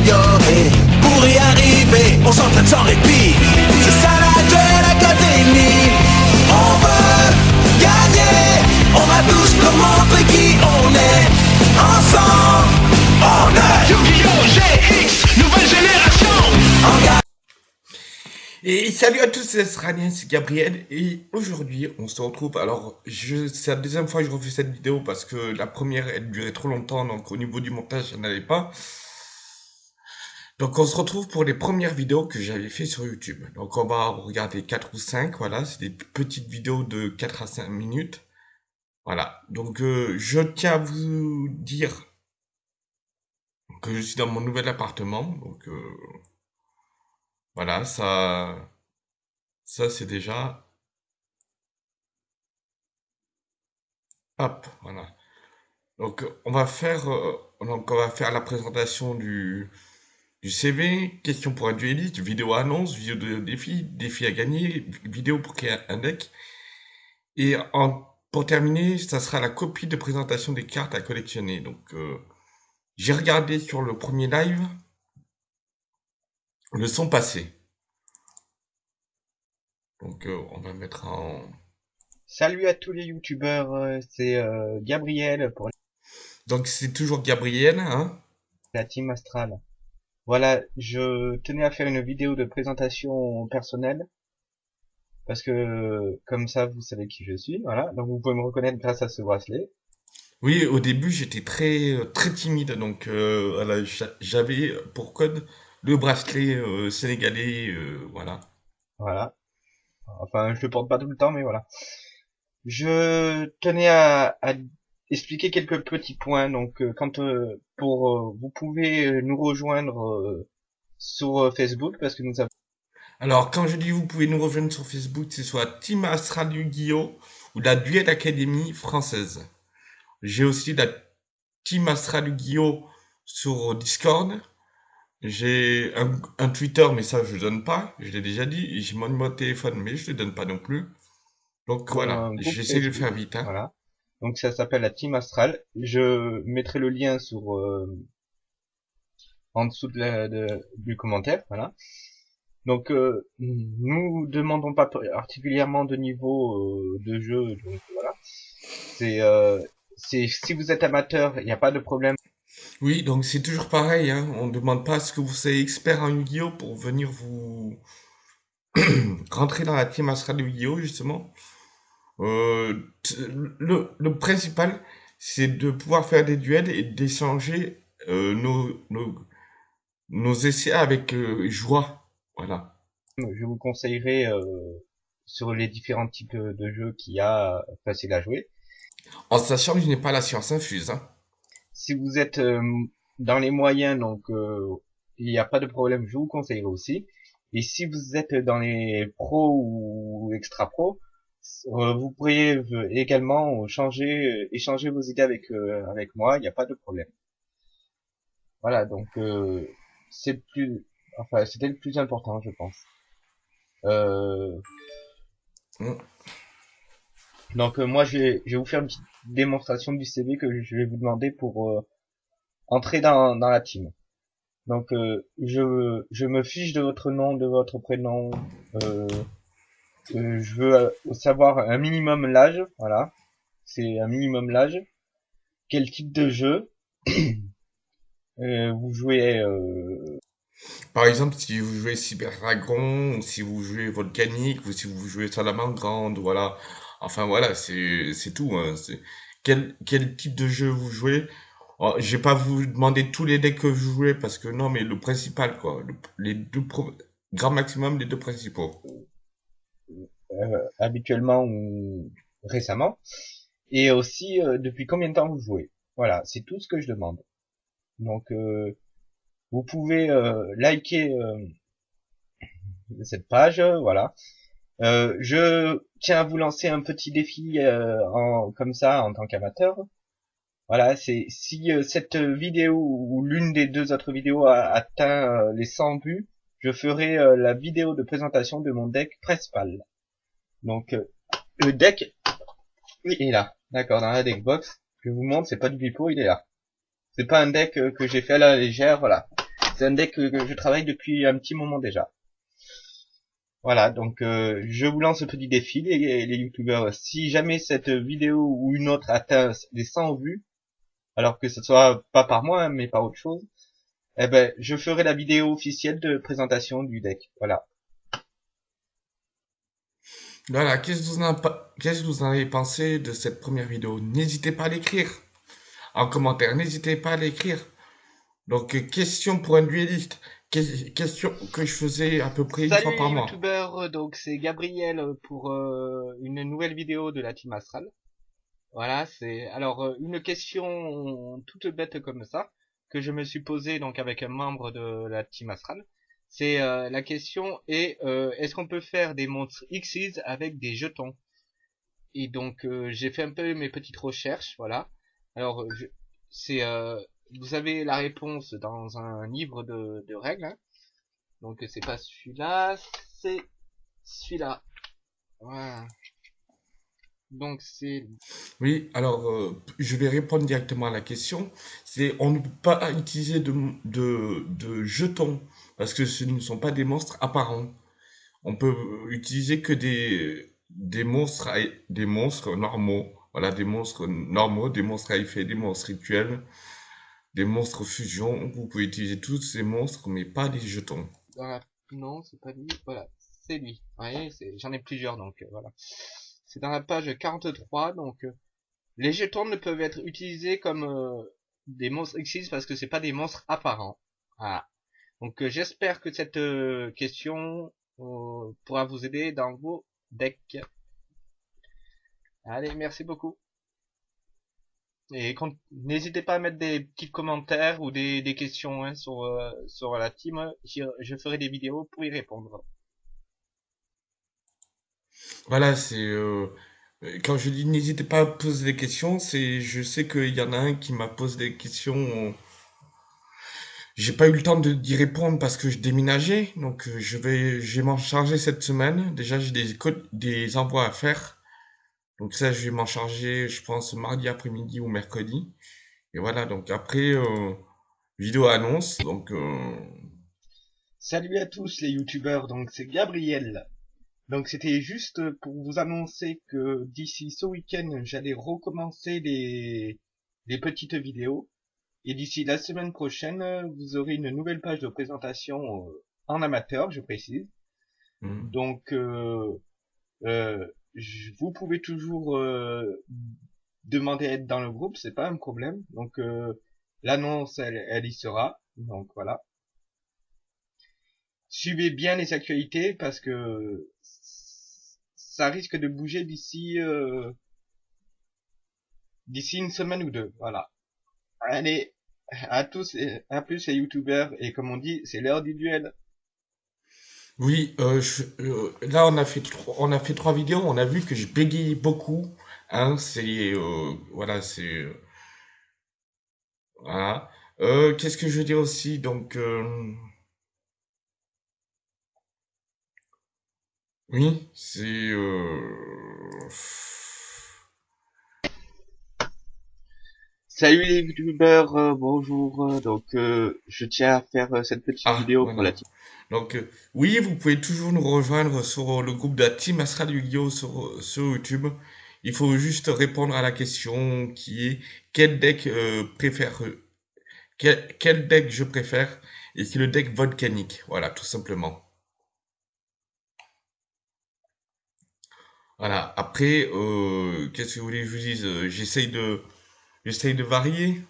s'améliorer. Pour y arriver, on s'entraîne sans répit. C'est ça la Duel Academy. On veut gagner. On va tous leur montrer qui on est. Ensemble, on est Yu-Gi-Oh! GX, nouvelle génération. Et salut à tous, c'est Sranien, c'est Gabriel, et aujourd'hui on se retrouve, alors je, c'est la deuxième fois que je refais cette vidéo parce que la première elle durait trop longtemps, donc au niveau du montage ça n'allait pas. Donc on se retrouve pour les premières vidéos que j'avais fait sur YouTube. Donc on va regarder 4 ou 5, voilà, c'est des petites vidéos de 4 à 5 minutes. Voilà, donc euh, je tiens à vous dire que je suis dans mon nouvel appartement, donc... Euh, voilà, ça, ça c'est déjà, hop, voilà. Donc on va faire, euh, donc on va faire la présentation du, du CV, question pour un dueliste, vidéo annonce, vidéo de défi, défi à gagner, vidéo pour créer un deck. Et en, pour terminer, ça sera la copie de présentation des cartes à collectionner. Donc euh, j'ai regardé sur le premier live le son passé. Donc euh, on va mettre en... Salut à tous les youtubeurs, euh, c'est euh, Gabriel pour Donc c'est toujours Gabriel, hein la team Astral. Voilà, je tenais à faire une vidéo de présentation personnelle parce que comme ça vous savez qui je suis, voilà. Donc vous pouvez me reconnaître grâce à ce bracelet. Oui, au début j'étais très très timide, donc euh, voilà, j'a- j'avais pour code le bracelet euh, sénégalais, euh, voilà. Voilà. Enfin, je le porte pas tout le temps, mais voilà. Je tenais à, à expliquer quelques petits points. Donc, euh, quand euh, pour euh, vous pouvez nous rejoindre euh, sur Facebook parce que nous avons Alors quand je dis vous pouvez nous rejoindre sur Facebook, c'est soit Team Astral Yu-Gi-Oh! ou la Duet Academy française. J'ai aussi la Team Astral Yu-Gi-Oh! sur Discord. J'ai un, un Twitter, mais ça je donne pas, je l'ai déjà dit. J'ai mon numéro de téléphone, mais je le donne pas non plus. Donc voilà, j'essaie de le faire vite. Hein. Voilà. Donc ça s'appelle la Team Astral. Je mettrai le lien sur euh, en dessous de la- de- du commentaire. Voilà. Donc euh, nous demandons pas particulièrement de niveau euh, de jeu. Donc voilà. C'est euh, si vous êtes amateur, il n'y a pas de problème. Oui, donc c'est toujours pareil, hein. On ne demande pas à ce que vous soyez expert en Yu-Gi-Oh! pour venir vous rentrer dans la team Astral Yu-Gi-Oh! justement. Euh, le, le principal, c'est de pouvoir faire des duels et d'échanger euh, nos, nos, nos essais avec euh, joie. Voilà. Je vous conseillerai euh, sur les différents types de jeux qu'il y a euh, facile à jouer. En sachant que je n'ai pas la science infuse, hein. si vous êtes euh, dans les moyens, donc euh, il n'y a pas de problème, je vous conseillerais aussi. Et si vous êtes dans les pros ou extra pros, vous pourriez euh, également changer, euh, échanger vos idées avec euh, avec moi, il n'y a pas de problème. Voilà, donc euh, c'est le plus, enfin c'était le plus important, je pense. Euh, Mm. donc euh, moi je vais, je vais vous faire une petite démonstration du CV que je vais vous demander pour euh, entrer dans, dans la team. Donc euh, je, je me fiche de votre nom, de votre prénom. Euh, je veux euh, savoir un minimum l'âge, voilà. C'est un minimum l'âge. Quel type de jeu euh, vous jouez euh, Par exemple, si vous jouez Cyber Dragon, ou si vous jouez Volcanique, ou si vous jouez Salamandre voilà. Enfin voilà, c'est tout. Hein. Quel, quel type de jeu vous jouez? Oh, je vais pas vous demander tous les decks que vous jouez parce que non, mais le principal quoi, Le- les deux grand maximum les deux principaux. Euh, habituellement ou récemment. Et aussi euh, depuis combien de temps vous jouez? Voilà, c'est tout ce que je demande. Donc euh, vous pouvez euh, liker euh, cette page, voilà. Je tiens à vous lancer un petit défi en, comme ça en tant qu'amateur. Voilà, c'est si cette vidéo ou l'une des deux autres vidéos a atteint les 100 vues, je ferai la vidéo de présentation de mon deck principal. Donc euh, le deck, il est là. D'accord, dans la deck box, je vous montre, c'est pas du pipeau, il est là. C'est pas un deck euh, que j'ai fait à la légère, voilà. C'est un deck que je travaille depuis un petit moment déjà. Voilà, donc euh, je vous lance ce petit défi, les, les youtubeurs. Si jamais cette vidéo ou une autre atteint les 100 vues, alors que ce soit pas par moi, mais par autre chose, eh ben, je ferai la vidéo officielle de présentation du deck. Voilà. Voilà, qu'est-ce que vous en, qu'est-ce que vous en avez pensé de cette première vidéo? N'hésitez pas à l'écrire en commentaire, n'hésitez pas à l'écrire. Donc, euh, question pour un dueliste. Question que je faisais à peu près une fois par mois. Salut youtubeur, donc c'est Gabriel pour euh, une nouvelle vidéo de la Team Astral. Voilà, c'est alors euh, une question toute bête comme ça que je me suis posée donc avec un membre de la Team Astral. C'est euh, la question est est-ce qu'on peut faire des monstres Xyz avec des jetons? Et donc j'ai fait un peu mes petites recherches, voilà. Alors c'est vous avez la réponse dans un livre de, de règles. Hein. Donc c'est pas celui-là, c'est celui-là. Voilà. Donc c'est. Oui, alors euh, je vais répondre directement à la question. C'est on ne peut pas utiliser de, de, de jetons parce que ce ne sont pas des monstres apparents. On peut utiliser que des monstres des monstres normaux. Voilà, des monstres normaux, des monstres à effet, des monstres rituels des monstres fusion. Vous pouvez utiliser tous ces monstres, mais pas des jetons. Non, c'est pas lui. Voilà, c'est lui. voyez, j'en ai plusieurs, donc euh, voilà. C'est dans la page 43, donc euh, les jetons ne peuvent être utilisés comme euh, des monstres Xyz parce que c'est pas des monstres apparents. Voilà. Donc j'espère que cette question pourra vous aider dans vos decks. Allez, merci beaucoup. Et n'hésitez pas à mettre des petits commentaires ou des, des questions hein, sur, euh, sur la team. Je, ferai des vidéos pour y répondre. Voilà, c'est euh, quand je dis n'hésitez pas à poser des questions, c'est je sais qu'il y en a un qui m'a posé des questions. J'ai pas eu le temps d'y répondre parce que je déménageais, donc euh, je vais, je vais m'en charger cette semaine. Déjà, j'ai des des envois à faire. Donc ça, je vais m'en charger, je pense, mardi après-midi ou mercredi. Et voilà, donc après, euh, vidéo annonce. Donc, euh... Salut à tous les youtubeurs, donc c'est Gabriel. Donc c'était juste pour vous annoncer que d'ici ce week-end, j'allais recommencer les, les petites vidéos. Et d'ici la semaine prochaine, vous aurez une nouvelle page de présentation euh, en amateur, je précise. Mmh. Donc, euh, euh, vous pouvez toujours euh, demander à être dans le groupe, c'est pas un problème. Donc euh, l'annonce, elle, elle y sera. Donc voilà. Suivez bien les actualités parce que ça risque de bouger d'ici euh, d'ici une semaine ou deux. Voilà. Allez, à tous et à plus les youtubeurs et comme on dit, c'est l'heure du duel. Oui, euh, euh, là on a fait trois, on a fait trois vidéos, on a vu que je bégaye beaucoup. Hein, c'est euh, voilà, c'est voilà. qu'est-ce que je veux dire aussi? Donc oui, c'est Salut les youtubeurs, bonjour. Donc je tiens à faire cette petite ah, vidéo pour la donc, euh, oui, vous pouvez toujours nous rejoindre sur le groupe de la Team Astral Yu-Gi-Oh! Sur, sur, YouTube. Il faut juste répondre à la question qui est quel deck euh, préfère quel, quel, deck je préfère? Et c'est le deck volcanique. Voilà, tout simplement. Voilà. Après, euh, qu'est-ce que vous voulez que je vous dise? J'essaye de, j'essaye de varier.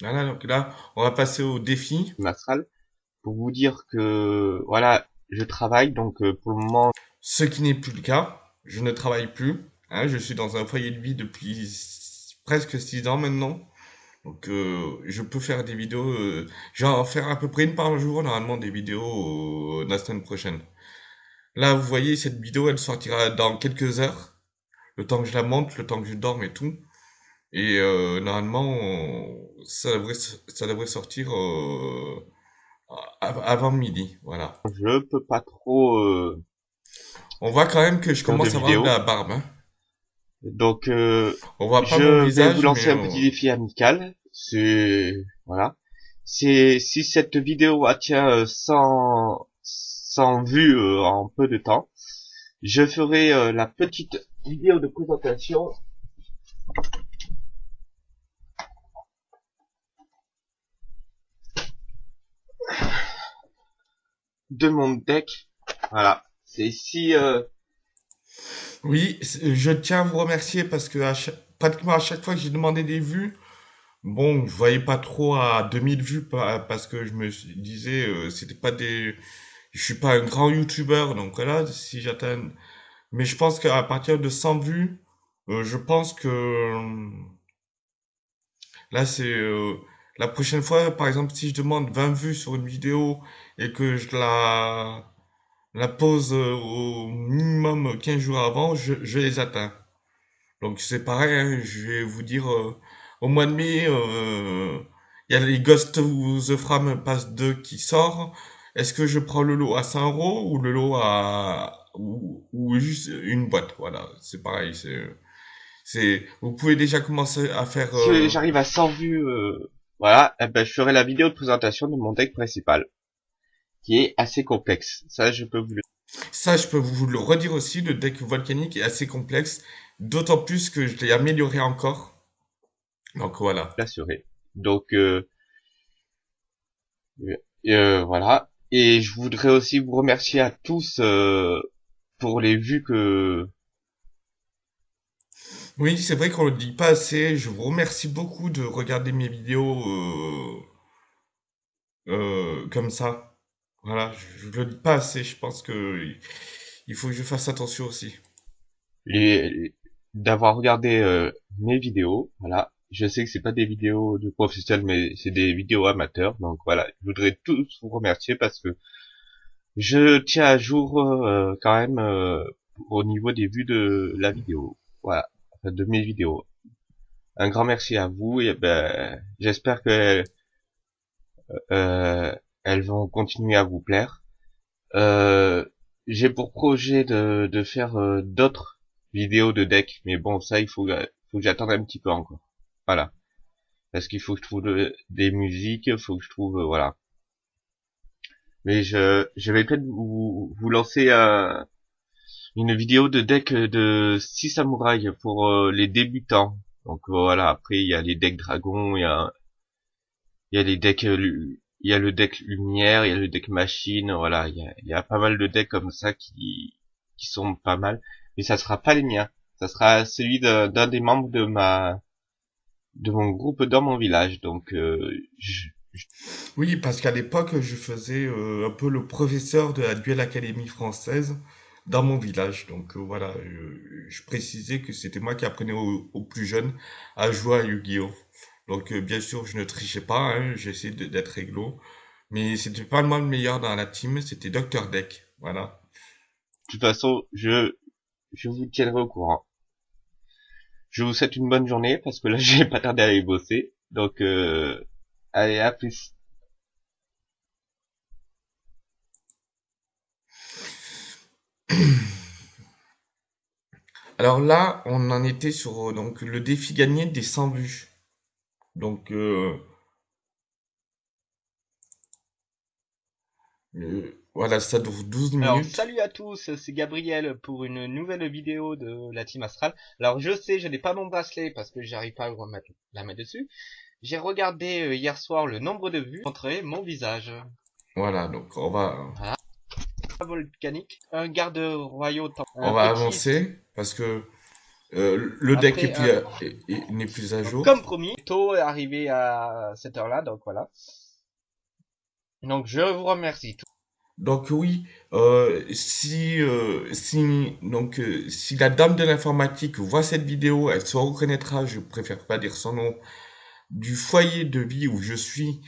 Voilà. Donc là, on va passer au défi. Astral pour vous dire que voilà, je travaille donc euh, pour le moment. Ce qui n'est plus le cas, je ne travaille plus. Hein, je suis dans un foyer de vie depuis presque six ans maintenant. Donc euh, je peux faire des vidéos, euh, je vais en faire à peu près une par jour normalement des vidéos la semaine prochaine. Là vous voyez cette vidéo elle sortira dans quelques heures, le temps que je la monte, le temps que je dorme et tout. Et normalement ça devrait ça devrait sortir avant midi, voilà. Je peux pas trop. Euh, On voit quand même que je commence à avoir la barbe. Hein. Donc, euh, on voit pas je mon visage, vais vous lancer un petit défi amical. C'est voilà. c'est si cette vidéo atteint 100 100 vues euh, en peu de temps, je ferai euh, la petite vidéo de présentation de mon deck. Voilà. C'est si euh, Oui, je tiens à vous remercier parce que pratiquement à chaque fois que j'ai demandé des vues, bon, je voyais pas trop à 2000 vues pa- parce que je me disais, euh, c'était pas des, je suis pas un grand youtubeur, donc voilà, si j'atteins, mais je pense qu'à partir de 100 vues, euh, je pense que là c'est euh, la prochaine fois, par exemple, si je demande 20 vues sur une vidéo et que je la la pose euh, au minimum 15 jours avant, je, je les atteins. Donc c'est pareil, hein, je vais vous dire, euh, au mois de mai, euh, il y a les Ghost of the Frame Pass 2 qui sort. Est-ce que je prends le lot à 100 euros ou le lot à... ou, ou juste une boîte, voilà, c'est pareil, c'est... Vous pouvez déjà commencer à faire... si euh, j'arrive à 100 vues, euh, voilà, eh ben, je ferai la vidéo de présentation de mon deck principal, qui est assez complexe. Ça, je peux vous le Ça, je peux vous le redire aussi, le deck volcanique est assez complexe, d'autant plus que je l'ai amélioré encore. Donc voilà. l'assurer. Donc, euh, euh, voilà. Et je voudrais aussi vous remercier à tous euh, pour les vues que Oui, c'est vrai qu'on le dit pas assez. Je vous remercie beaucoup de regarder mes vidéos euh, euh, comme ça. Voilà, je, le dis pas assez. Je pense que il faut que je fasse attention aussi. d'avoir regardé euh, mes vidéos. Voilà. Je sais que c'est pas des vidéos de professionnels, mais c'est des vidéos amateurs. Donc voilà, je voudrais tous vous remercier parce que je tiens à jour euh, quand même au niveau des vues de la vidéo. Voilà, de mes vidéos. Un grand merci à vous et ben j'espère que euh, elles vont continuer à vous plaire. Euh, J'ai pour projet de, de faire euh, d'autres vidéos de deck, mais bon ça il faut, faut que j'attende un petit peu encore. Voilà. Parce qu'il faut que je trouve de- des musiques, faut que je trouve voilà. Mais je, je vais peut-être vous, vous lancer un- une vidéo de deck de 6 samouraïs pour euh, les débutants. Donc voilà, après il y a les decks dragons, il y a il y a les decks euh, il y a le deck lumière, il y a le deck machine, voilà, il y a, y a pas mal de decks comme ça qui qui sont pas mal, mais ça sera pas les miens. Ça sera celui d'un des membres de ma de mon groupe dans mon village. Donc euh, je, Oui, parce qu'à l'époque, je faisais euh, un peu le professeur de la Duel Académie française dans mon village. Donc euh, voilà, je, je précisais que c'était moi qui apprenais aux, plus jeunes à jouer à Yu-Gi-Oh! Donc euh, bien sûr, je ne trichais pas, hein, j'essayais d'être réglo. Mais c'était pas moi le meilleur dans la team, c'était Dr. Deck. Voilà. de toute façon, je je vous tiendrai au courant. Je vous souhaite une bonne journée parce que là j'ai pas tardé à aller bosser. Donc euh, allez à plus. Alors là, on en était sur euh, donc le défi gagné des 100 vues. Donc euh, euh, voilà, ça dure 12 Alors, minutes. salut à tous, c'est Gabriel pour une nouvelle vidéo de la Team Astral. Alors, je sais, je n'ai pas mon bracelet parce que j'arrive pas à remettre la main dessus. J'ai regardé euh, hier soir le nombre de vues, montrer mon visage. Voilà, donc on va Volcanique, un garde temps- on va petit- avancer parce que euh, le deck Après, euh, n'est plus à jour. Comme promis, tôt est arrivé à cette heure-là, donc voilà. Donc, je vous remercie. Donc oui, euh, si euh, si donc euh, si la dame de l'informatique voit cette vidéo, elle se reconnaîtra, je préfère pas dire son nom, du foyer de vie où je suis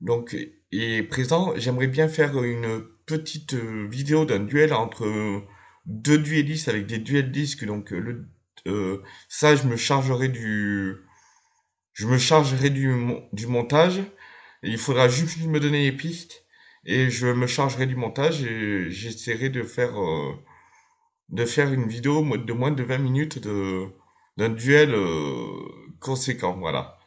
donc est présent. J'aimerais bien faire une petite euh, vidéo d'un duel entre euh, deux duellistes avec des duels disques. Donc euh, le euh, ça, je me chargerai du je me chargerai du du montage. Il faudra juste me donner les pistes et je me chargerai du montage et j'essaierai de faire euh, de faire une vidéo de moins de 20 minutes de d'un duel conséquent, voilà.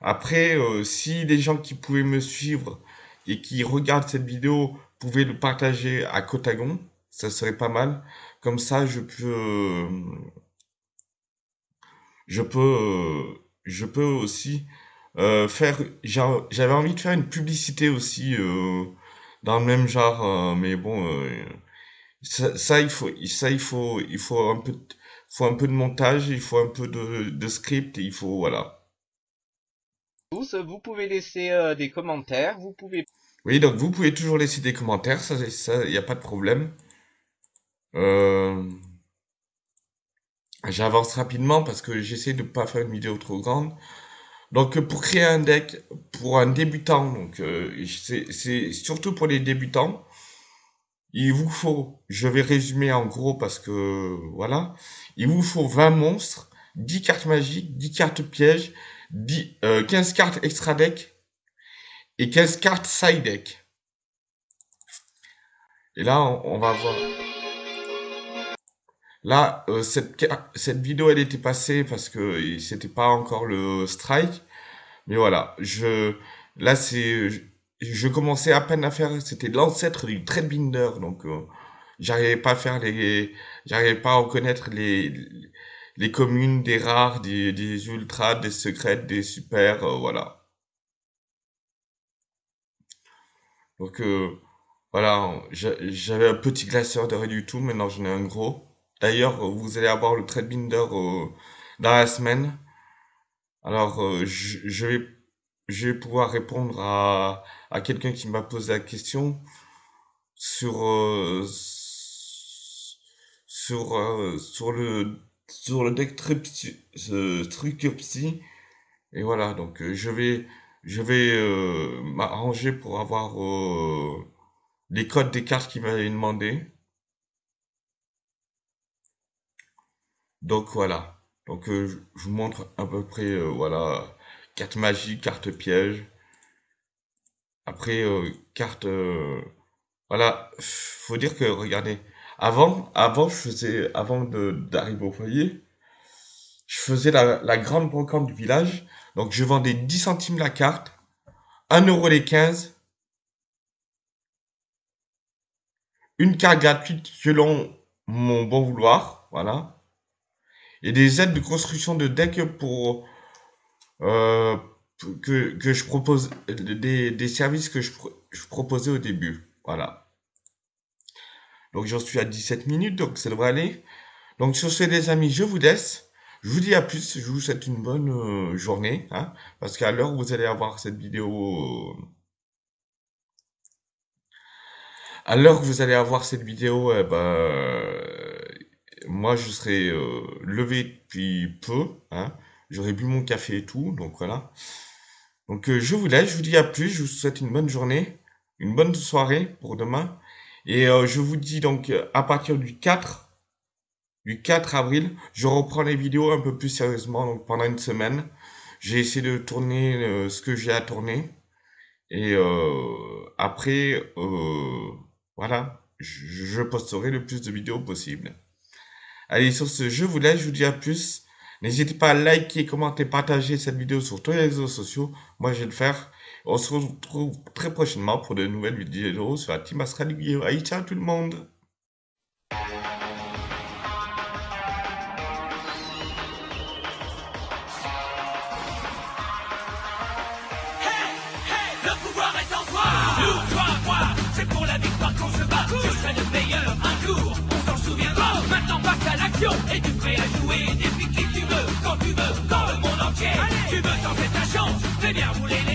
Après, si les gens qui pouvaient me suivre et qui regardent cette vidéo pouvaient le partager à Cotagon, ça serait pas mal. Comme ça, je peux, je peux, je peux aussi euh, faire. j'a- J'avais envie de faire une publicité aussi euh, dans le même genre, euh, mais bon, ça, il faut, ça, il faut, il faut un peu, faut un peu de montage, il faut un peu de, script, et il faut, voilà. Tous, vous pouvez laisser des commentaires, vous pouvez Oui, donc vous pouvez toujours laisser des commentaires, ça, il n'y a pas de problème. Euh, j'avance rapidement parce que j'essaie de pas faire une vidéo trop grande. Donc, euh, pour créer un deck pour un débutant, donc euh, c'est surtout pour les débutants, il vous faut, je vais résumer en gros parce que voilà, il vous faut 20 monstres, 10 cartes magiques, 10 cartes pièges, 10, euh, 15 cartes extra deck et 15 cartes side deck. Et là, on, va voir. Là, euh, cette, cette vidéo, elle était passée parce que il- c'était pas encore le strike. Mais voilà, je, là, c'est, je, commençais à peine à faire, c'était l'ancêtre du Threadbinder, donc euh, j'arrivais pas à faire les, j'arrivais pas à reconnaître les, les communes des rares, des, des ultras, des secrètes, des super, euh, voilà. Donc euh, voilà, j'a- j'avais un petit glaceur de du tout, maintenant j'en ai un gros. D'ailleurs, euh, vous allez avoir le Threadbinder euh, dans la semaine. Alors, euh, je, vais, pouvoir répondre à, quelqu'un qui m'a posé la question sur, euh, sur, euh, sur le, sur le deck Tripsy- ce Tricyclops. Et voilà, donc euh, je vais, je vais euh, m'arranger pour avoir euh, les codes des cartes qu'il m'avait demandé. Donc voilà. Donc euh, je vous montre à peu près, voilà, carte magie, carte piège. Après, carte, voilà, faut dire que, regardez, avant, avant, je faisais, avant d'arriver au foyer, je faisais la, la grande brocante du village. Donc je vendais 10 centimes la carte, un euro les 15, une carte gratuite selon mon bon vouloir, voilà. Et des aides de construction de deck pour euh, que, que je propose des, des services que je, je proposais au début. Voilà. Donc j'en suis à 17 minutes, donc ça devrait aller. Donc sur ce les amis, je vous laisse. Je vous dis à plus, je vous souhaite une bonne euh, journée, hein, parce qu'à l'heure où vous allez avoir cette vidéo, euh, à l'heure que vous allez avoir cette vidéo, eh ben, euh, moi je serai levé depuis peu, hein, j'aurai bu mon café et tout, donc voilà. Donc je vous laisse, je vous dis à plus, je vous souhaite une bonne journée, une bonne soirée pour demain, et je vous dis donc à partir du 4, du 4 avril, je reprends les vidéos un peu plus sérieusement, donc pendant une semaine. J'ai essayé de tourner euh, ce que j'ai à tourner. Et euh, après, euh, voilà, je, posterai le plus de vidéos possible. Allez, sur ce, je vous laisse, je vous dis à plus. N'hésitez pas à liker, commenter, partager cette vidéo sur tous les réseaux sociaux. Moi, je vais le faire. On se retrouve très prochainement pour de nouvelles vidéos sur la Team Astral! Allez, ciao tout le monde! on s'en souviendra. Oh. Maintenant passe à l'action et tu prêt à jouer depuis qui tu veux, quand tu veux, dans le monde entier? Allez tu veux tenter ta chance, fais bien rouler